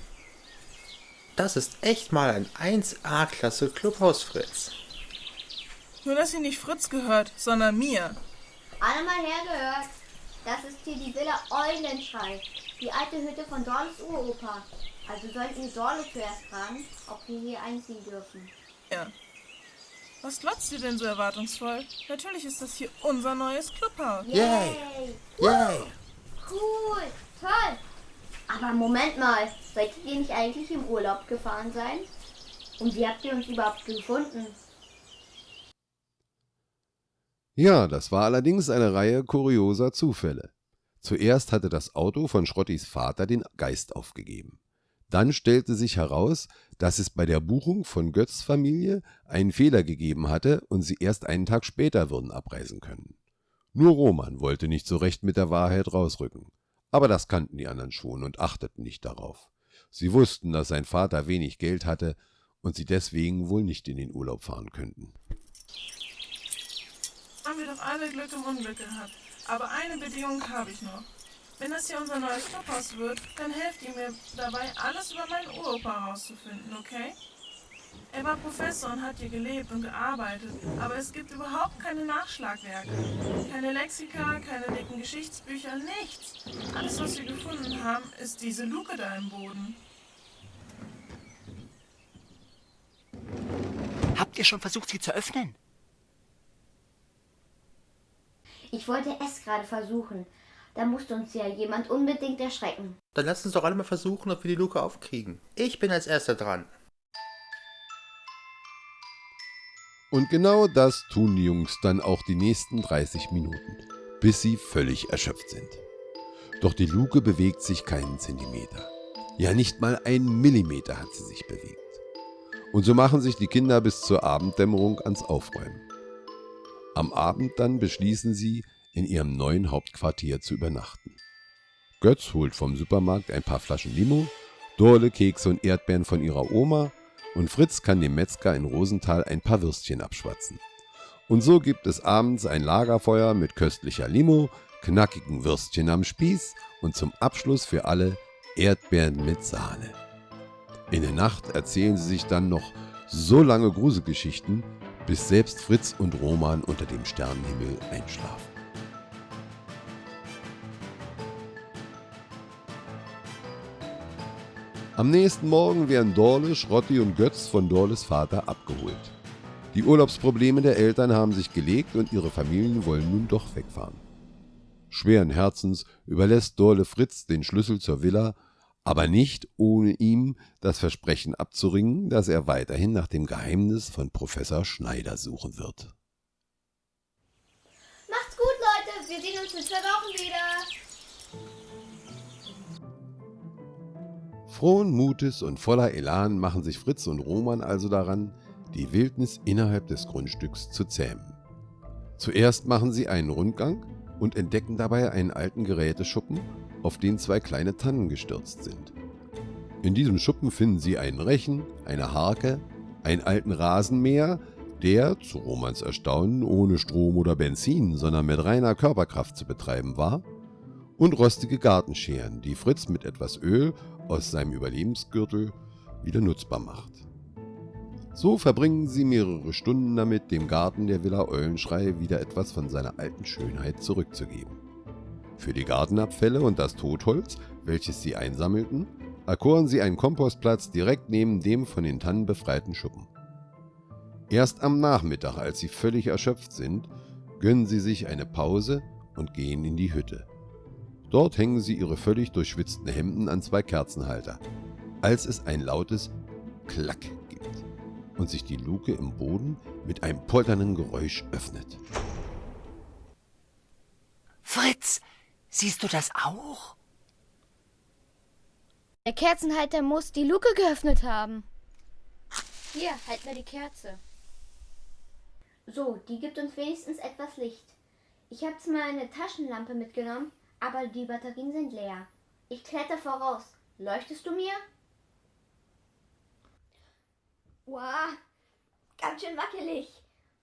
Das ist echt mal ein 1A-Klasse Clubhaus, Fritz. Nur, dass sie nicht Fritz gehört, sondern mir. Alle mal hergehört. Das ist hier die Villa Eulenschrei. Die alte Hütte von Dorles Uropa. Also sollten wir Dorle zuerst fragen, ob wir hier einziehen dürfen. Ja, Was glotzt ihr denn so erwartungsvoll? Natürlich ist das hier unser neues Clubhaus. Yay! Yay! Cool! Toll! Aber Moment mal, solltet ihr nicht eigentlich im Urlaub gefahren sein? Und wie habt ihr uns überhaupt gefunden? Ja, das war allerdings eine Reihe kurioser Zufälle. Zuerst hatte das Auto von Schrottis Vater den Geist aufgegeben. Dann stellte sich heraus, dass es bei der Buchung von Götz Familie einen Fehler gegeben hatte und sie erst einen Tag später würden abreisen können. Nur Roman wollte nicht so recht mit der Wahrheit rausrücken. Aber das kannten die anderen schon und achteten nicht darauf. Sie wussten, dass sein Vater wenig Geld hatte und sie deswegen wohl nicht in den Urlaub fahren könnten. Doch alle Glück im Unglück gehabt. Aber eine Bedingung habe ich noch. Wenn das hier unser neues Clubhaus wird, dann helft ihr mir dabei, alles über meinen Uropa herauszufinden, okay? Er war Professor und hat hier gelebt und gearbeitet, aber es gibt überhaupt keine Nachschlagwerke. Keine Lexika, keine dicken Geschichtsbücher, nichts. Alles, was wir gefunden haben, ist diese Luke da im Boden. Habt ihr schon versucht, sie zu öffnen? Ich wollte es gerade versuchen. Da musste uns ja jemand unbedingt erschrecken. Dann lass uns doch alle mal versuchen, ob wir die Luke aufkriegen. Ich bin als erster dran. Und genau das tun die Jungs dann auch die nächsten 30 Minuten, bis sie völlig erschöpft sind. Doch die Luke bewegt sich keinen Zentimeter. Ja, nicht mal einen Millimeter hat sie sich bewegt. Und so machen sich die Kinder bis zur Abenddämmerung ans Aufräumen. Am Abend dann beschließen sie, in ihrem neuen Hauptquartier zu übernachten. Götz holt vom Supermarkt ein paar Flaschen Limo, Dorle Kekse und Erdbeeren von ihrer Oma und Fritz kann dem Metzger in Rosenthal ein paar Würstchen abschwatzen. Und so gibt es abends ein Lagerfeuer mit köstlicher Limo, knackigen Würstchen am Spieß und zum Abschluss für alle Erdbeeren mit Sahne. In der Nacht erzählen sie sich dann noch so lange Gruselgeschichten, bis selbst Fritz und Roman unter dem Sternenhimmel einschlafen. Am nächsten Morgen werden Dorle, Schrotti und Götz von Dorles Vater abgeholt. Die Urlaubsprobleme der Eltern haben sich gelegt und ihre Familien wollen nun doch wegfahren. Schweren Herzens überlässt Dorle Fritz den Schlüssel zur Villa, aber nicht ohne ihm das Versprechen abzuringen, dass er weiterhin nach dem Geheimnis von Professor Schneider suchen wird. Macht's gut, Leute. Wir sehen uns in zwei Wochen wieder. Frohen Mutes und voller Elan machen sich Fritz und Roman also daran, die Wildnis innerhalb des Grundstücks zu zähmen. Zuerst machen sie einen Rundgang und entdecken dabei einen alten Geräteschuppen, auf den zwei kleine Tannen gestürzt sind. In diesem Schuppen finden sie einen Rechen, eine Harke, einen alten Rasenmäher, der, zu Romans Erstaunen, ohne Strom oder Benzin, sondern mit reiner Körperkraft zu betreiben war, und rostige Gartenscheren, die Fritz mit etwas Öl aus seinem Überlebensgürtel wieder nutzbar macht. So verbringen sie mehrere Stunden damit, dem Garten der Villa Eulenschrei wieder etwas von seiner alten Schönheit zurückzugeben. Für die Gartenabfälle und das Totholz, welches sie einsammelten, erkoren sie einen Kompostplatz direkt neben dem von den Tannen befreiten Schuppen. Erst am Nachmittag, als sie völlig erschöpft sind, gönnen sie sich eine Pause und gehen in die Hütte. Dort hängen sie ihre völlig durchschwitzten Hemden an zwei Kerzenhalter, als es ein lautes Klack gibt und sich die Luke im Boden mit einem polternden Geräusch öffnet. Fritz, siehst du das auch? Der Kerzenhalter muss die Luke geöffnet haben. Hier, halt mir die Kerze. So, die gibt uns wenigstens etwas Licht. Ich habe zwar eine Taschenlampe mitgenommen, aber die Batterien sind leer. Ich kletter voraus. Leuchtest du mir? Wow, ganz schön wackelig.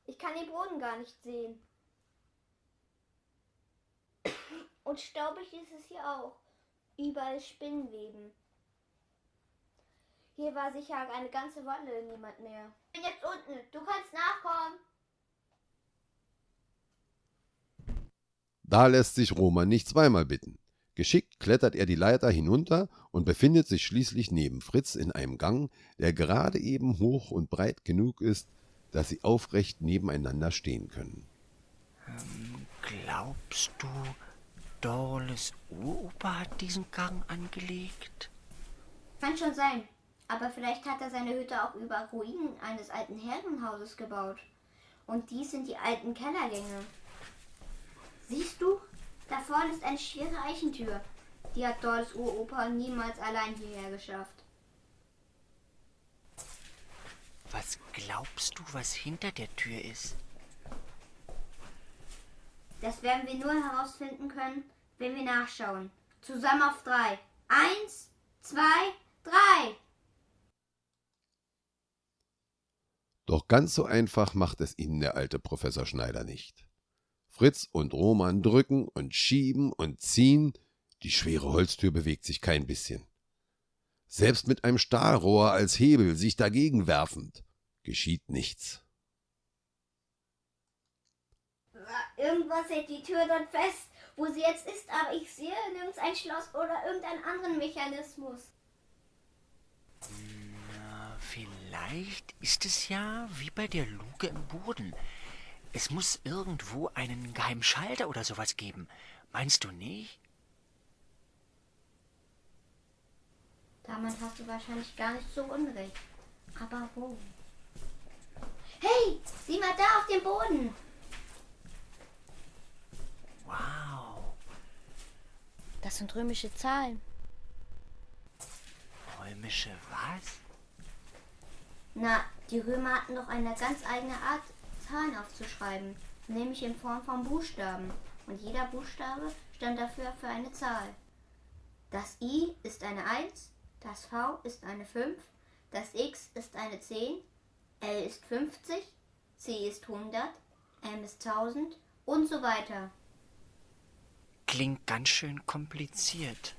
Ich kann den Boden gar nicht sehen. Und staubig ist es hier auch. Überall Spinnenweben. Hier war sicher eine ganze Weile niemand mehr. Ich bin jetzt unten. Du kannst nachkommen. Da lässt sich Roman nicht zweimal bitten. Geschickt klettert er die Leiter hinunter und befindet sich schließlich neben Fritz in einem Gang, der gerade eben hoch und breit genug ist, dass sie aufrecht nebeneinander stehen können. Ähm, glaubst du, Dorles Uropa hat diesen Gang angelegt? Kann schon sein. Aber vielleicht hat er seine Hütte auch über Ruinen eines alten Herrenhauses gebaut. Und dies sind die alten Kellergänge. Siehst du? Da vorne ist eine schwere Eichentür. Die hat Dorles Uropa niemals allein hierher geschafft. Was glaubst du, was hinter der Tür ist? Das werden wir nur herausfinden können, wenn wir nachschauen. Zusammen auf drei. Eins, zwei, drei. Doch ganz so einfach macht es ihnen der alte Professor Schneider nicht. Fritz und Roman drücken und schieben und ziehen, die schwere Holztür bewegt sich kein bisschen. Selbst mit einem Stahlrohr als Hebel sich dagegen werfend, geschieht nichts. Irgendwas hält die Tür dort fest, wo sie jetzt ist, aber ich sehe nirgends ein Schloss oder irgendeinen anderen Mechanismus. Na, vielleicht ist es ja wie bei der Luke im Boden. Es muss irgendwo einen geheimen Schalter oder sowas geben. Meinst du nicht? Damit hast du wahrscheinlich gar nicht so unrecht. Aber wo? Hey, sieh mal da auf dem Boden. Wow. Das sind römische Zahlen. Römische was? Na, die Römer hatten doch eine ganz eigene Art, Zahlen aufzuschreiben, nämlich in Form von Buchstaben. Und jeder Buchstabe stand dafür für eine Zahl. Das I ist eine 1, das V ist eine 5, das X ist eine 10, L ist 50, C ist 100, M ist 1000 und so weiter. Klingt ganz schön kompliziert.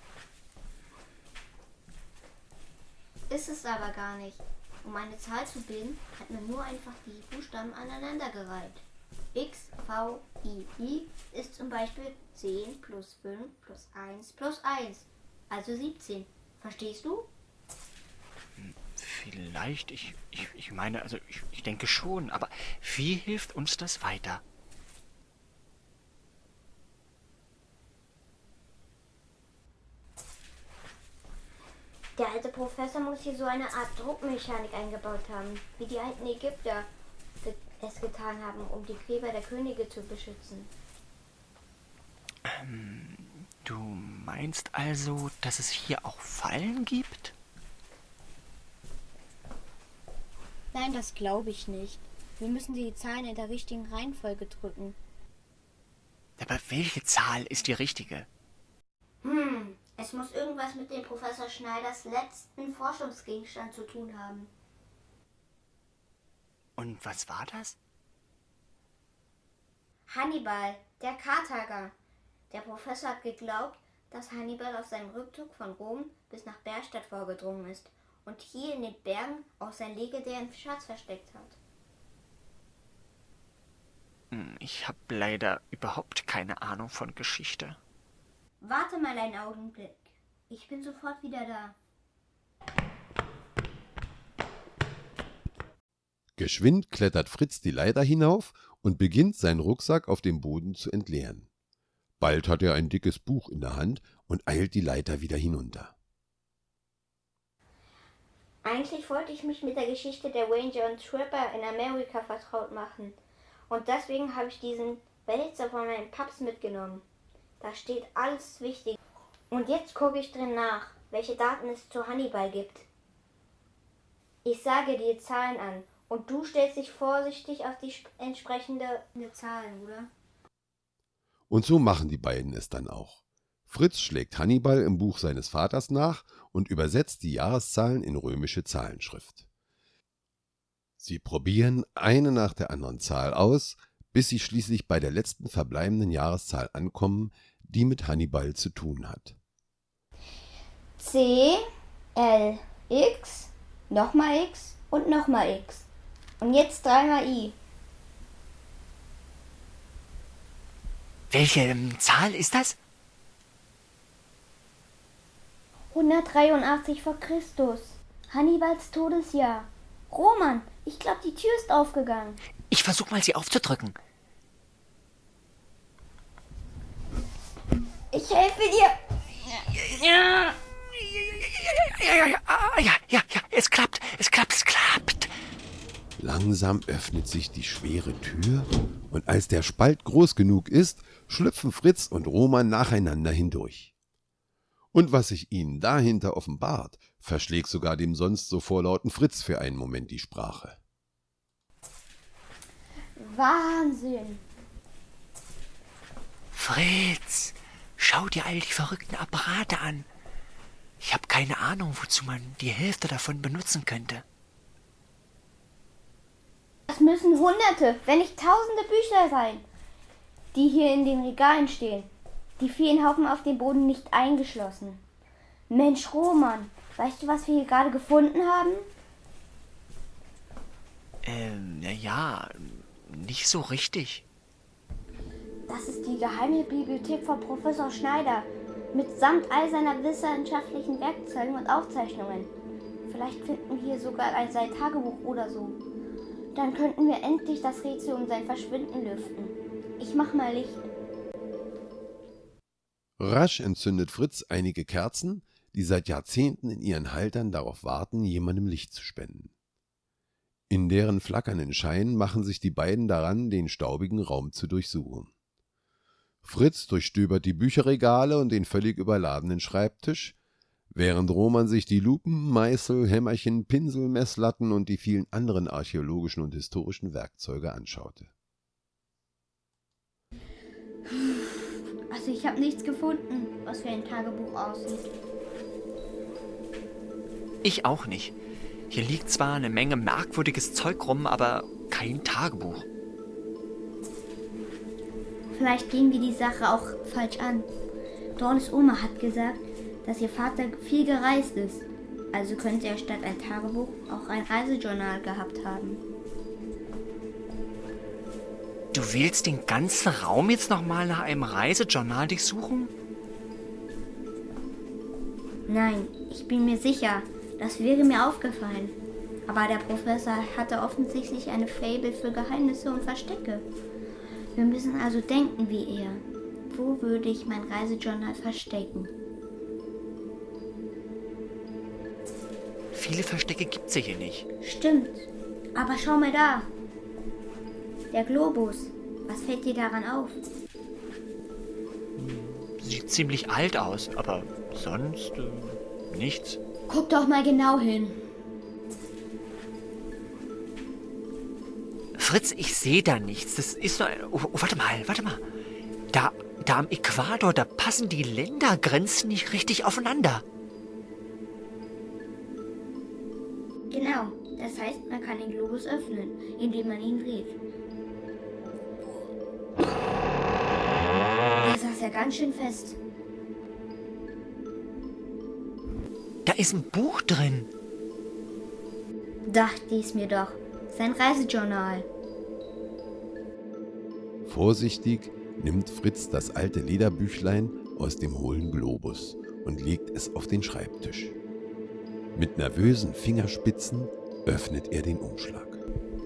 Ist es aber gar nicht. Um eine Zahl zu bilden, hat man nur einfach die Buchstaben aneinandergereiht. X, V, I, I ist zum Beispiel 10 plus 5 plus 1 plus 1, also 17. Verstehst du? Vielleicht, ich, ich, ich meine, also ich, ich denke schon, aber wie hilft uns das weiter? Der alte Professor muss hier so eine Art Druckmechanik eingebaut haben, wie die alten Ägypter es getan haben, um die Gräber der Könige zu beschützen. Ähm, du meinst also, dass es hier auch Fallen gibt? Nein, das glaube ich nicht. Wir müssen die Zahlen in der richtigen Reihenfolge drücken. Aber welche Zahl ist die richtige? Hm, es muss irgendwas mit dem Professor Schneiders letzten Forschungsgegenstand zu tun haben. Und was war das? Hannibal, der Karthager. Der Professor hat geglaubt, dass Hannibal auf seinem Rückzug von Rom bis nach Berstadt vorgedrungen ist und hier in den Bergen auch sein legendären Schatz versteckt hat. Hm, ich habe leider überhaupt keine Ahnung von Geschichte. Warte mal einen Augenblick. Ich bin sofort wieder da. Geschwind klettert Fritz die Leiter hinauf und beginnt, seinen Rucksack auf dem Boden zu entleeren. Bald hat er ein dickes Buch in der Hand und eilt die Leiter wieder hinunter. Eigentlich wollte ich mich mit der Geschichte der Ranger und Trapper in Amerika vertraut machen. Und deswegen habe ich diesen Wälzer von meinem Paps mitgenommen. Da steht alles wichtig. Und jetzt gucke ich drin nach, welche Daten es zu Hannibal gibt. Ich sage dir Zahlen an und du stellst dich vorsichtig auf die entsprechende Zahlen, oder? Und so machen die beiden es dann auch. Fritz schlägt Hannibal im Buch seines Vaters nach und übersetzt die Jahreszahlen in römische Zahlenschrift. Sie probieren eine nach der anderen Zahl aus, bis sie schließlich bei der letzten verbleibenden Jahreszahl ankommen, die mit Hannibal zu tun hat. C, L, X, nochmal X und nochmal X. Und jetzt dreimal I. Welche ähm, Zahl ist das? 183 vor Christus. Hannibals Todesjahr. Roman, ich glaube, die Tür ist aufgegangen. Ich versuch mal, sie aufzudrücken. Ich helfe dir. Ja. Ja, ja, ja, ja, ja, ja, es klappt, es klappt, es klappt. Langsam öffnet sich die schwere Tür und als der Spalt groß genug ist, schlüpfen Fritz und Roman nacheinander hindurch. Und was sich ihnen dahinter offenbart, verschlägt sogar dem sonst so vorlauten Fritz für einen Moment die Sprache. Wahnsinn. Fritz, schau dir all die verrückten Apparate an. Ich habe keine Ahnung, wozu man die Hälfte davon benutzen könnte. Das müssen Hunderte, wenn nicht Tausende Bücher sein, die hier in den Regalen stehen. Die vielen Haufen auf dem Boden nicht eingeschlossen. Mensch, Roman, weißt du, was wir hier gerade gefunden haben? Ähm, na ja, nicht so richtig. Das ist die geheime Bibliothek von Professor Schneider, mitsamt all seiner wissenschaftlichen Werkzeugen und Aufzeichnungen. Vielleicht finden wir sogar ein sein Tagebuch oder so. Dann könnten wir endlich das Rätsel um sein Verschwinden lüften. Ich mach mal Licht. Rasch entzündet Fritz einige Kerzen, die seit Jahrzehnten in ihren Haltern darauf warten, jemandem Licht zu spenden. In deren flackernden Schein machen sich die beiden daran, den staubigen Raum zu durchsuchen. Fritz durchstöbert die Bücherregale und den völlig überladenen Schreibtisch, während Roman sich die Lupen, Meißel, Hämmerchen, Pinsel, Messlatten und die vielen anderen archäologischen und historischen Werkzeuge anschaute. Also ich habe nichts gefunden, was wie ein Tagebuch aussieht. Ich auch nicht. Hier liegt zwar eine Menge merkwürdiges Zeug rum, aber kein Tagebuch. Vielleicht gehen wir die Sache auch falsch an. Dornes Oma hat gesagt, dass ihr Vater viel gereist ist. Also könnte er statt ein Tagebuch auch ein Reisejournal gehabt haben. Du willst den ganzen Raum jetzt nochmal nach einem Reisejournal durchsuchen? Nein, ich bin mir sicher, das wäre mir aufgefallen. Aber der Professor hatte offensichtlich eine Fable für Geheimnisse und Verstecke. Wir müssen also denken wie er. Wo würde ich mein Reisejournal verstecken? Viele Verstecke gibt's hier nicht. Stimmt. Aber schau mal da. Der Globus. Was fällt dir daran auf? Sieht ziemlich alt aus, aber sonst äh, nichts. Guck doch mal genau hin. Fritz, ich sehe da nichts. Das ist nur ein... Oh, oh, warte mal, warte mal. Da, da am Äquator, da passen die Ländergrenzen nicht richtig aufeinander. Genau. Das heißt, man kann den Globus öffnen, indem man ihn dreht. Der saß ja ganz schön fest. Da ist ein Buch drin. Dachte ich mir doch. Sein Reisejournal. Vorsichtig nimmt Fritz das alte Lederbüchlein aus dem hohlen Globus und legt es auf den Schreibtisch. Mit nervösen Fingerspitzen öffnet er den Umschlag.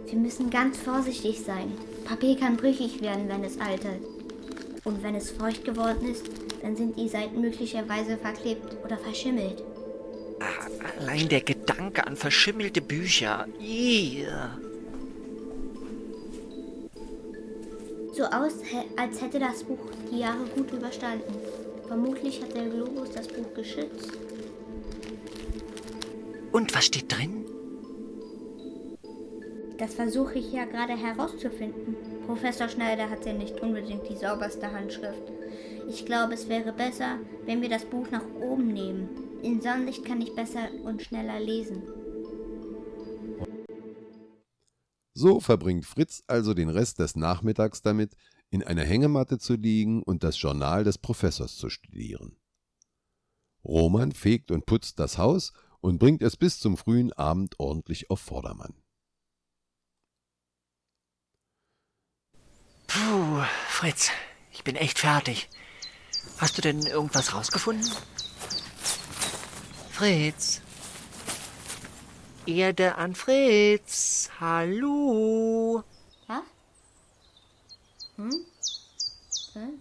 Wir müssen ganz vorsichtig sein. Papier kann brüchig werden, wenn es altert. Und wenn es feucht geworden ist, dann sind die Seiten möglicherweise verklebt oder verschimmelt. Allein der Gedanke an verschimmelte Bücher. Yeah. So aus, als hätte das Buch die Jahre gut überstanden. Vermutlich hat der Globus das Buch geschützt. Und was steht drin? Das versuche ich ja gerade herauszufinden. Professor Schneider hat ja nicht unbedingt die sauberste Handschrift. Ich glaube, es wäre besser, wenn wir das Buch nach oben nehmen. In Sonnenlicht kann ich besser und schneller lesen. So verbringt Fritz also den Rest des Nachmittags damit, in einer Hängematte zu liegen und das Journal des Professors zu studieren. Roman fegt und putzt das Haus und bringt es bis zum frühen Abend ordentlich auf Vordermann. Puh, Fritz, ich bin echt fertig. Hast du denn irgendwas rausgefunden? Fritz? Erde an Fritz. Hallo. Was? Hm? Hm?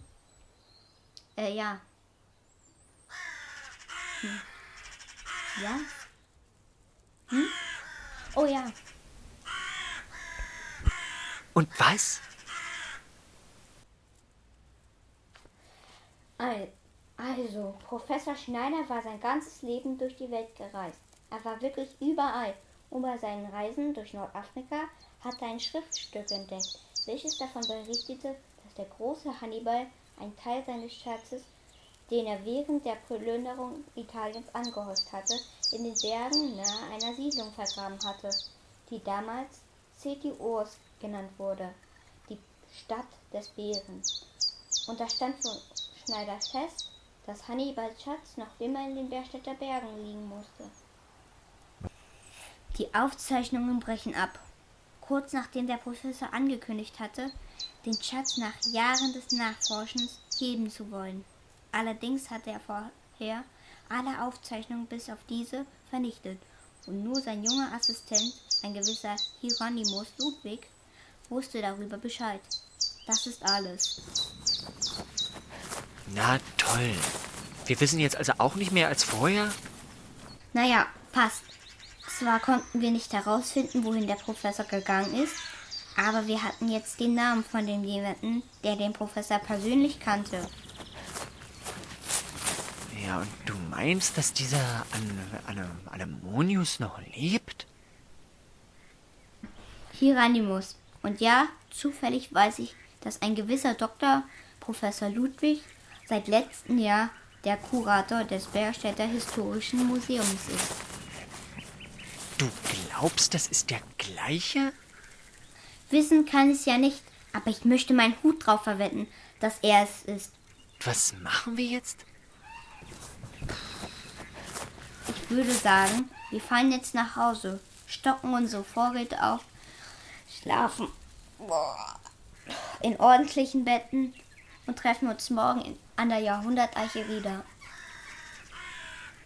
Äh, ja. Hm. Ja? Hm? Oh ja. Und was? Al- Also, Professor Schneider war sein ganzes Leben durch die Welt gereist. Er war wirklich überall. Und bei seinen Reisen durch Nordafrika hat er ein Schriftstück entdeckt, welches davon berichtete, dass der große Hannibal einen Teil seines Schatzes, den er während der Plünderung Italiens angehäuft hatte, in den Bergen nahe einer Siedlung vergraben hatte, die damals Cetiurs genannt wurde, die Stadt des Bären. Und da stand für Schneider fest, dass Hannibals Schatz noch immer in den Berstädter Bergen liegen musste. Die Aufzeichnungen brechen ab. Kurz nachdem der Professor angekündigt hatte, den Schatz nach Jahren des Nachforschens heben zu wollen. Allerdings hatte er vorher alle Aufzeichnungen bis auf diese vernichtet und nur sein junger Assistent, ein gewisser Hieronymus Ludwig, wusste darüber Bescheid. Das ist alles. Na toll. Wir wissen jetzt also auch nicht mehr als vorher? Naja, passt. Zwar konnten wir nicht herausfinden, wohin der Professor gegangen ist, aber wir hatten jetzt den Namen von dem jemanden, der den Professor persönlich kannte. Ja, und du meinst, dass dieser An An Anemonius noch lebt? Hieronymus. Und ja, zufällig weiß ich, dass ein gewisser Doktor, Professor Ludwig, seit letztem Jahr der Kurator des Bergstädter Historischen Museums ist. Du glaubst, das ist der gleiche? Wissen kann ich ja nicht, aber ich möchte meinen Hut drauf verwetten, dass er es ist. Was machen wir jetzt? Ich würde sagen, wir fahren jetzt nach Hause, stocken unsere Vorräte auf, schlafen in ordentlichen Betten und treffen uns morgen in, an der Jahrhunderteiche wieder.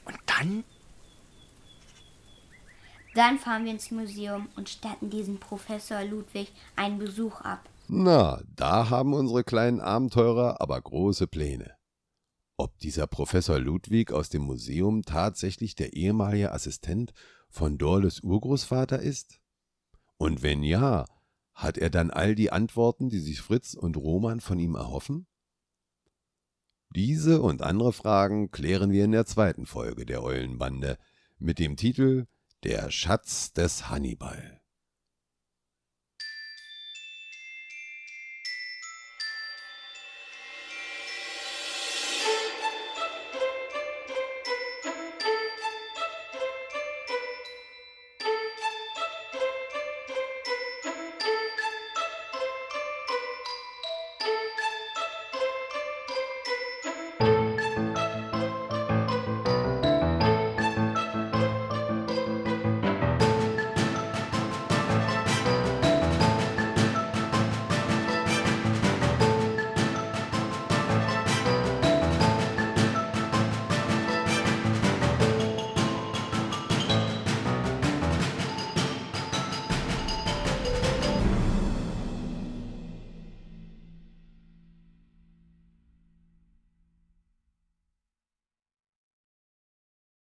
Und dann? Dann fahren wir ins Museum und statten diesem Professor Ludwig einen Besuch ab. Na, da haben unsere kleinen Abenteurer aber große Pläne. Ob dieser Professor Ludwig aus dem Museum tatsächlich der ehemalige Assistent von Dorles Urgroßvater ist? Und wenn ja, hat er dann all die Antworten, die sich Fritz und Roman von ihm erhoffen? Diese und andere Fragen klären wir in der zweiten Folge der Eulenbande mit dem Titel Der Schatz des Hannibal.